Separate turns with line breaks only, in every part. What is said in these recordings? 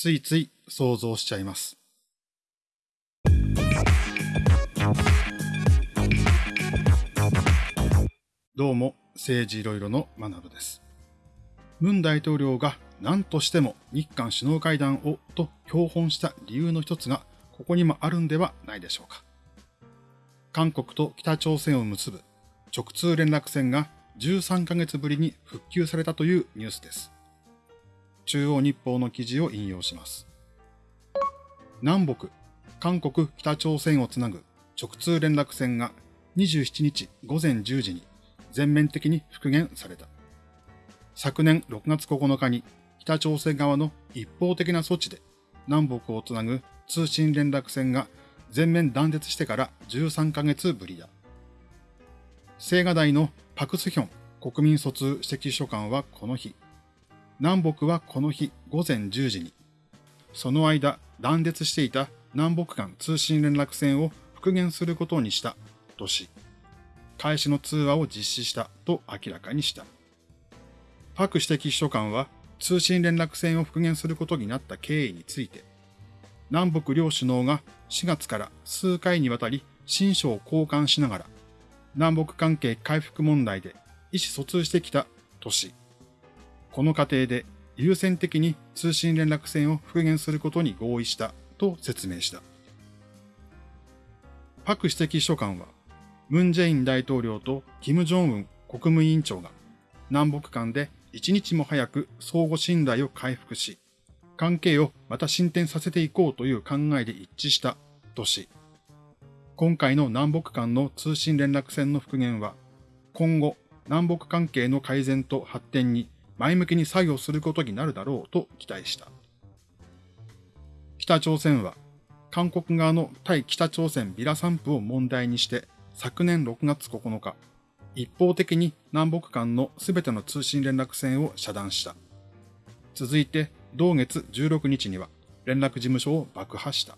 ついつい想像しちゃいます。どうも、政治いろいろの学部です。文大統領が何としても日韓首脳会談をと標本した理由の一つがここにもあるんではないでしょうか。韓国と北朝鮮を結ぶ直通連絡線が13ヶ月ぶりに復旧されたというニュースです。中央日報の記事を引用します。南北、韓国、北朝鮮をつなぐ直通連絡線が27日午前10時に全面的に復元された。昨年6月9日に北朝鮮側の一方的な措置で南北をつなぐ通信連絡線が全面断絶してから13ヶ月ぶりだ。青瓦台のパクスヒョン国民疎通指摘書官はこの日、南北はこの日午前10時に、その間断絶していた南北間通信連絡線を復元することにしたとし、開始の通話を実施したと明らかにした。パク指摘秘書官は通信連絡線を復元することになった経緯について、南北両首脳が4月から数回にわたり新書を交換しながら、南北関係回復問題で意思疎通してきたとし、この過程で優先的に通信連絡線を復元することに合意したと説明した。パク指摘秘書官は、ムン・ジェイン大統領とキム・ジョンウン国務委員長が南北間で一日も早く相互信頼を回復し、関係をまた進展させていこうという考えで一致したとし、今回の南北間の通信連絡線の復元は、今後南北関係の改善と発展に前向きに作業することになるだろうと期待した。北朝鮮は韓国側の対北朝鮮ビラ散布を問題にして昨年6月9日、一方的に南北間のすべての通信連絡線を遮断した。続いて、同月16日には連絡事務所を爆破した。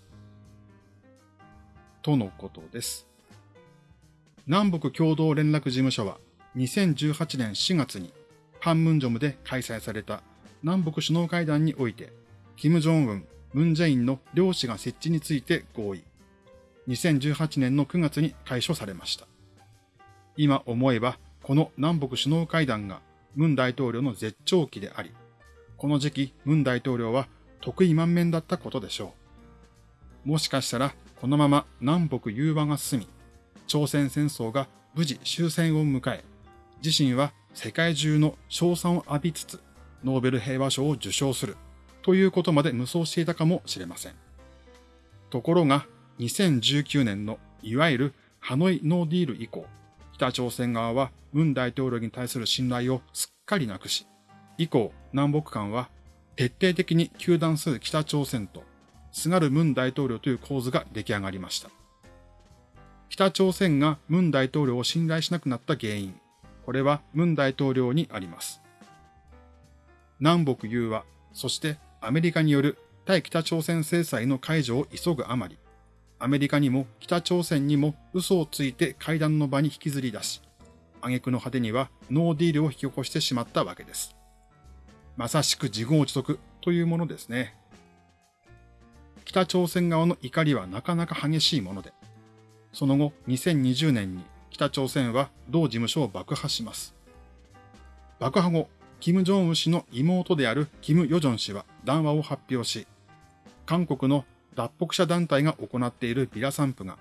とのことです。南北共同連絡事務所は2018年4月にパンムンジョムで開催された南北首脳会談において、キム・ジョンウン、ムン・ジェインの両氏が設置について合意。2018年の9月に解消されました。今思えば、この南北首脳会談がムン大統領の絶頂期であり、この時期ムン大統領は得意満面だったことでしょう。もしかしたら、このまま南北融和が進み、朝鮮戦争が無事終戦を迎え、自身は世界中の称賛を浴びつつ、ノーベル平和賞を受賞するということまで無双していたかもしれません。ところが、2019年のいわゆるハノイノーディール以降、北朝鮮側はムン大統領に対する信頼をすっかりなくし、以降南北間は徹底的に糾弾する北朝鮮と、すがるムン大統領という構図が出来上がりました。北朝鮮がムン大統領を信頼しなくなった原因、これはムン大統領にあります。南北融和、そしてアメリカによる対北朝鮮制裁の解除を急ぐあまり、アメリカにも北朝鮮にも嘘をついて会談の場に引きずり出し、挙句の果てにはノーディールを引き起こしてしまったわけです。まさしく自業自得というものですね。北朝鮮側の怒りはなかなか激しいもので、その後2020年に北朝鮮は同事務所を爆破します。爆破後、金正恩氏の妹である金与正氏は談話を発表し、韓国の脱北者団体が行っているビラ散布が、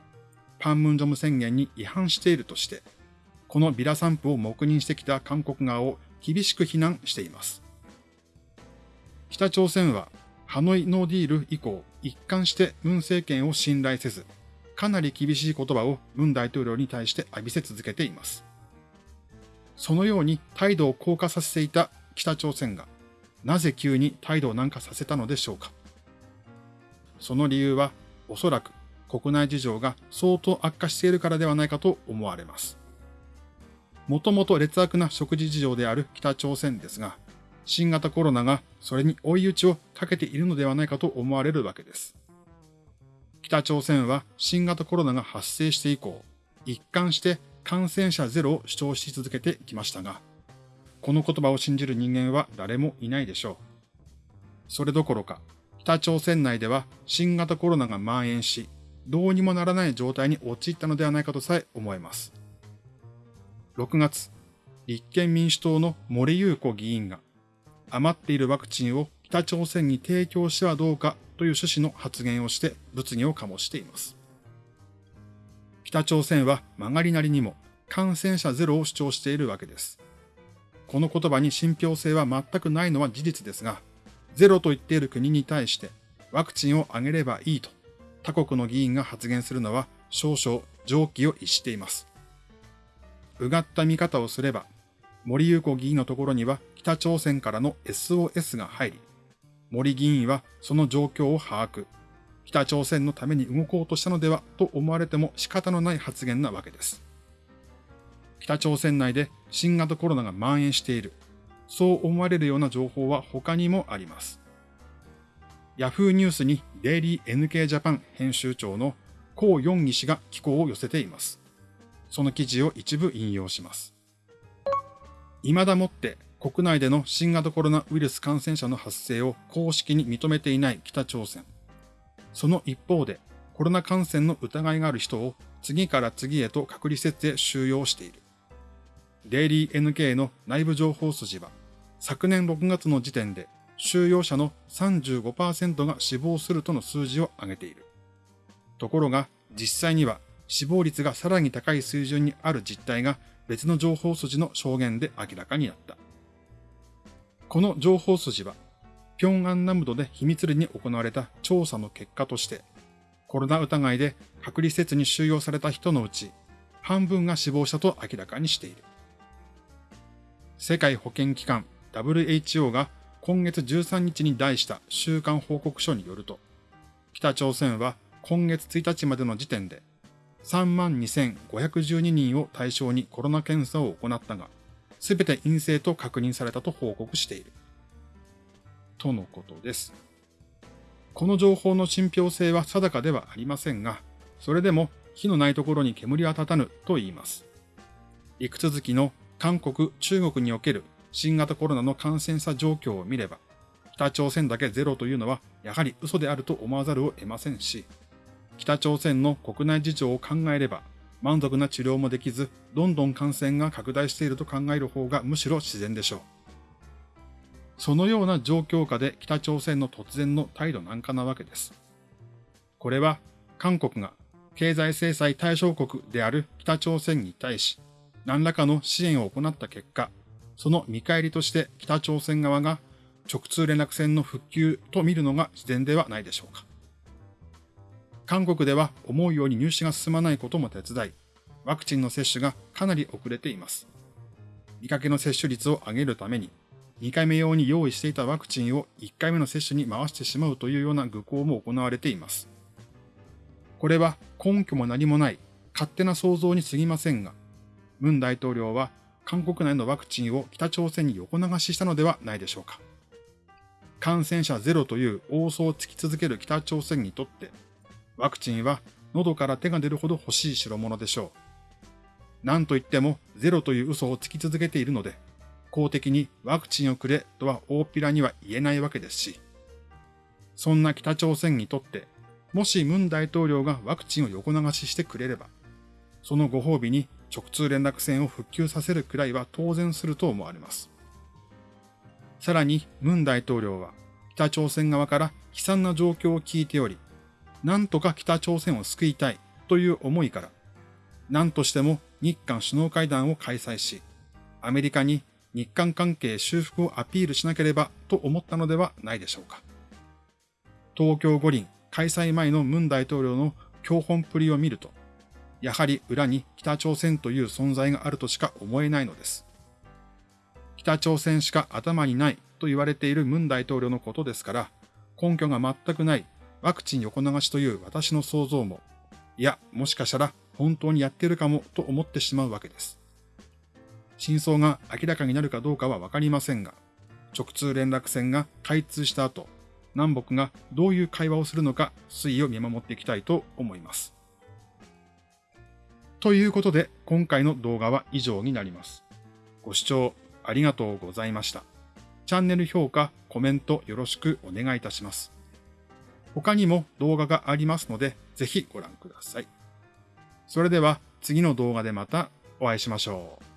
パンムンジョム宣言に違反しているとして、このビラ散布を黙認してきた韓国側を厳しく非難しています。北朝鮮はハノイノーディール以降、一貫してムン政権を信頼せず、かなり厳しい言葉をムン大統領に対して浴びせ続けています。そのように態度を硬化させていた北朝鮮が、なぜ急に態度を軟化させたのでしょうか。その理由はおそらく国内事情が相当悪化しているからではないかと思われます。もともと劣悪な食事事情である北朝鮮ですが、新型コロナがそれに追い打ちをかけているのではないかと思われるわけです。北朝鮮は新型コロナが発生して以降、一貫して感染者ゼロを主張し続けてきましたが、この言葉を信じる人間は誰もいないでしょう。それどころか、北朝鮮内では新型コロナが蔓延し、どうにもならない状態に陥ったのではないかとさえ思えます。6月、立憲民主党の森優子議員が余っているワクチンを北朝鮮に提供してはどうかという趣旨の発言をして物議を醸しています。北朝鮮は曲がりなりにも感染者ゼロを主張しているわけです。この言葉に信憑性は全くないのは事実ですが、ゼロと言っている国に対してワクチンをあげればいいと他国の議員が発言するのは少々常軌を逸しています。うがった見方をすれば、森優子議員のところには北朝鮮からの SOS が入り、森議員はその状況を把握、北朝鮮のために動こうとしたのではと思われても仕方のない発言なわけです。北朝鮮内で新型コロナが蔓延している。そう思われるような情報は他にもあります。Yahoo ニュースにデイリー NK ジャパン編集長のコウ・ヨンギ氏が寄稿を寄せています。その記事を一部引用します。未だもって国内での新型コロナウイルス感染者の発生を公式に認めていない北朝鮮。その一方でコロナ感染の疑いがある人を次から次へと隔離施設へ収容している。デイリー NK の内部情報筋は、昨年6月の時点で収容者の35%が死亡するとの数字を上げている。ところが、実際には死亡率がさらに高い水準にある実態が別の情報筋の証言で明らかになった。この情報筋は、平安南部で秘密裏に行われた調査の結果として、コロナ疑いで隔離施設に収容された人のうち、半分が死亡したと明らかにしている。世界保健機関 WHO が今月13日に題した週間報告書によると、北朝鮮は今月1日までの時点で32,512人を対象にコロナ検査を行ったが、すべて陰性と確認されたと報告している。とのことです。この情報の信憑性は定かではありませんが、それでも火のないところに煙は立たぬと言います。陸続きの韓国、中国における新型コロナの感染者状況を見れば、北朝鮮だけゼロというのはやはり嘘であると思わざるを得ませんし、北朝鮮の国内事情を考えれば、満足な治療もできず、どんどん感染が拡大していると考える方がむしろ自然でしょう。そのような状況下で北朝鮮の突然の態度なんかなわけです。これは韓国が経済制裁対象国である北朝鮮に対し、何らかの支援を行った結果、その見返りとして北朝鮮側が直通連絡線の復旧と見るのが自然ではないでしょうか。韓国では思うように入試が進まないことも手伝い、ワクチンの接種がかなり遅れています。見かけの接種率を上げるために、2回目用に用意していたワクチンを1回目の接種に回してしまうというような愚行も行われています。これは根拠も何もない勝手な想像に過ぎませんが、文大統領は韓国内のワクチンを北朝鮮に横流ししたのではないでしょうか。感染者ゼロという大想を突き続ける北朝鮮にとって、ワクチンは喉から手が出るほど欲しい代物でしょう。何と言ってもゼロという嘘をつき続けているので、公的にワクチンをくれとは大っぴらには言えないわけですし、そんな北朝鮮にとって、もし文大統領がワクチンを横流ししてくれれば、そのご褒美に直通連絡線を復旧させるくらいは当然すると思われます。さらに、文大統領は北朝鮮側から悲惨な状況を聞いており、なんとか北朝鮮を救いたいという思いから、何としても日韓首脳会談を開催し、アメリカに日韓関係修復をアピールしなければと思ったのではないでしょうか。東京五輪開催前の文大統領の教本プリを見ると、やはり裏に北朝鮮という存在があるとしか思えないのです。北朝鮮しか頭にないと言われている文大統領のことですから、根拠が全くないワクチン横流しという私の想像も、いや、もしかしたら本当にやってるかもと思ってしまうわけです。真相が明らかになるかどうかはわかりませんが、直通連絡線が開通した後、南北がどういう会話をするのか推移を見守っていきたいと思います。ということで、今回の動画は以上になります。ご視聴ありがとうございました。チャンネル評価、コメントよろしくお願いいたします。他にも動画がありますので、ぜひご覧ください。それでは次の動画でまたお会いしましょう。